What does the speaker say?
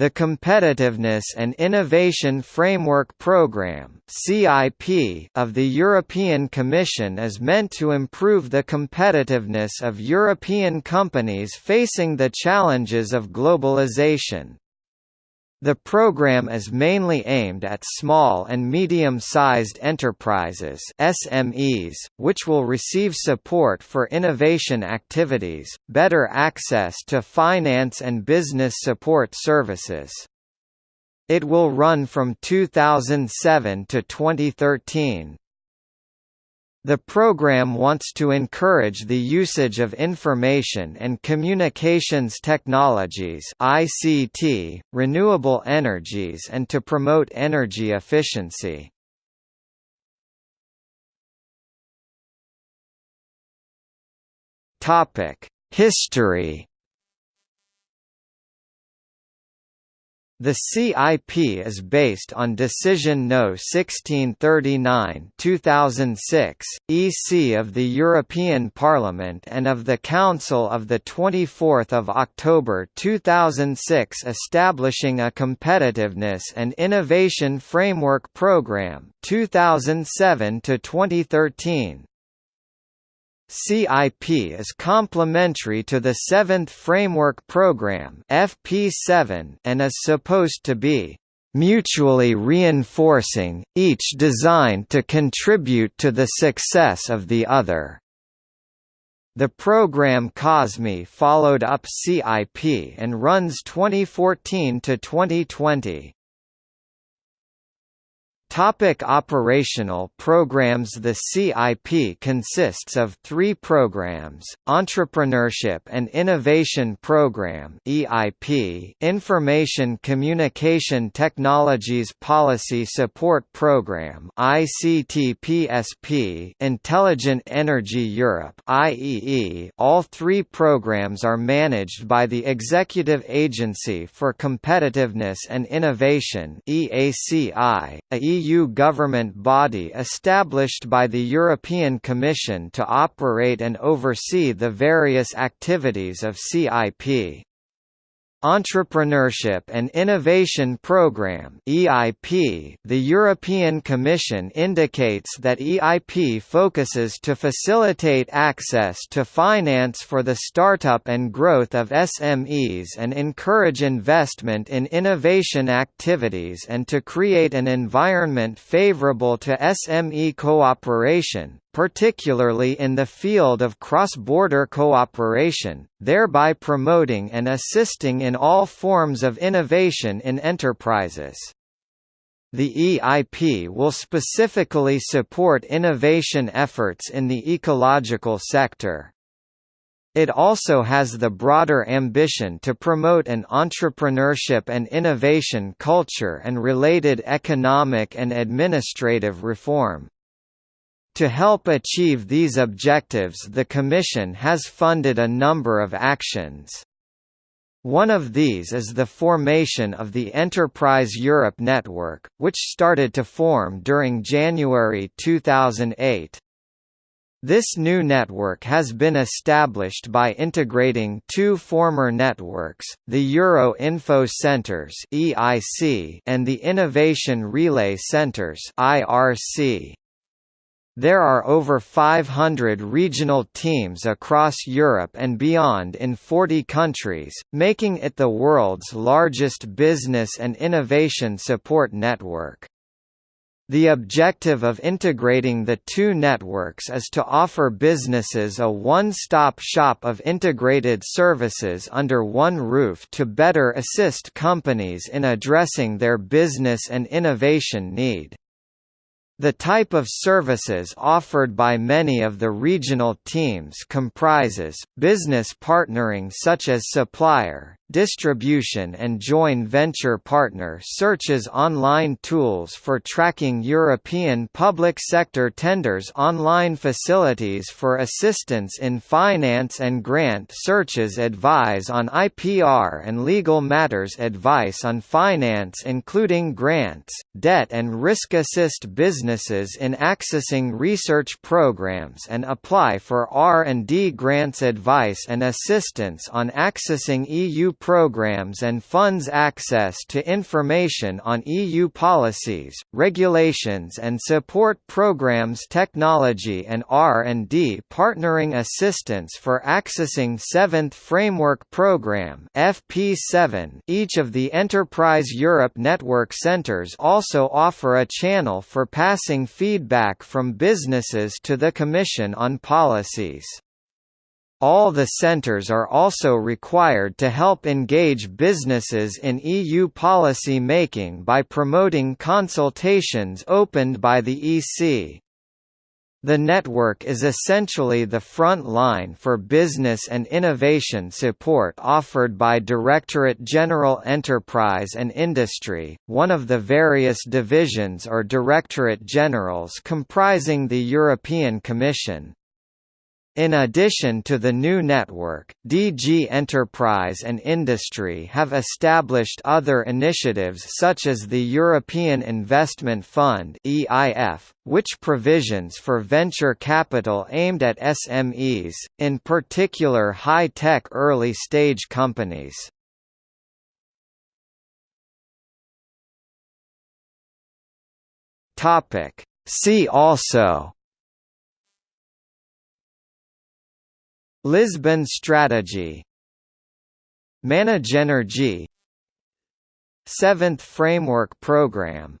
The Competitiveness and Innovation Framework Programme of the European Commission is meant to improve the competitiveness of European companies facing the challenges of globalization. The program is mainly aimed at small and medium-sized enterprises SMEs, which will receive support for innovation activities, better access to finance and business support services. It will run from 2007 to 2013. The program wants to encourage the usage of information and communications technologies ICT, renewable energies and to promote energy efficiency. History The CIP is based on Decision No. 1639-2006, EC of the European Parliament and of the Council of 24 October 2006 establishing a Competitiveness and Innovation Framework Programme 2007 2013. CIP is complementary to the Seventh Framework Program (FP7) and is supposed to be mutually reinforcing, each designed to contribute to the success of the other. The program COSME followed up CIP and runs 2014 to 2020. Topic operational programs The CIP consists of three programs, Entrepreneurship and Innovation Program EIP, Information Communication Technologies Policy Support Program ICT-PSP, Intelligent Energy Europe IEE. All three programs are managed by the Executive Agency for Competitiveness and Innovation EACI, a EU EU government body established by the European Commission to operate and oversee the various activities of CIP. Entrepreneurship and Innovation Programme (EIP). The European Commission indicates that EIP focuses to facilitate access to finance for the startup and growth of SMEs and encourage investment in innovation activities and to create an environment favorable to SME cooperation, particularly in the field of cross-border cooperation, thereby promoting and assisting in all forms of innovation in enterprises. The EIP will specifically support innovation efforts in the ecological sector. It also has the broader ambition to promote an entrepreneurship and innovation culture and related economic and administrative reform. To help achieve these objectives the Commission has funded a number of actions. One of these is the formation of the Enterprise Europe Network, which started to form during January 2008. This new network has been established by integrating two former networks, the Euro Info Centres and the Innovation Relay Centres IRC. There are over 500 regional teams across Europe and beyond in 40 countries, making it the world's largest business and innovation support network. The objective of integrating the two networks is to offer businesses a one-stop shop of integrated services under one roof to better assist companies in addressing their business and innovation need. The type of services offered by many of the regional teams comprises, business partnering such as supplier, distribution and joint venture partner searches online tools for tracking European public sector tenders online facilities for assistance in finance and grant searches advise on IPR and legal matters advice on finance including grants, debt and risk assist businesses in accessing research programs and apply for R&D grants advice and assistance on accessing EU programs and funds access to information on EU policies, regulations and support programs technology and R&D partnering assistance for accessing 7th Framework Program FP7 each of the Enterprise Europe Network centers also offer a channel for passing feedback from businesses to the Commission on policies. All the centers are also required to help engage businesses in EU policy making by promoting consultations opened by the EC. The network is essentially the front line for business and innovation support offered by Directorate General Enterprise and Industry, one of the various divisions or Directorate Generals comprising the European Commission. In addition to the new network, DG Enterprise and Industry have established other initiatives such as the European Investment Fund (EIF), which provisions for venture capital aimed at SMEs, in particular high-tech early-stage companies. Topic: See also Lisbon Strategy. Managenergy Seventh Framework Program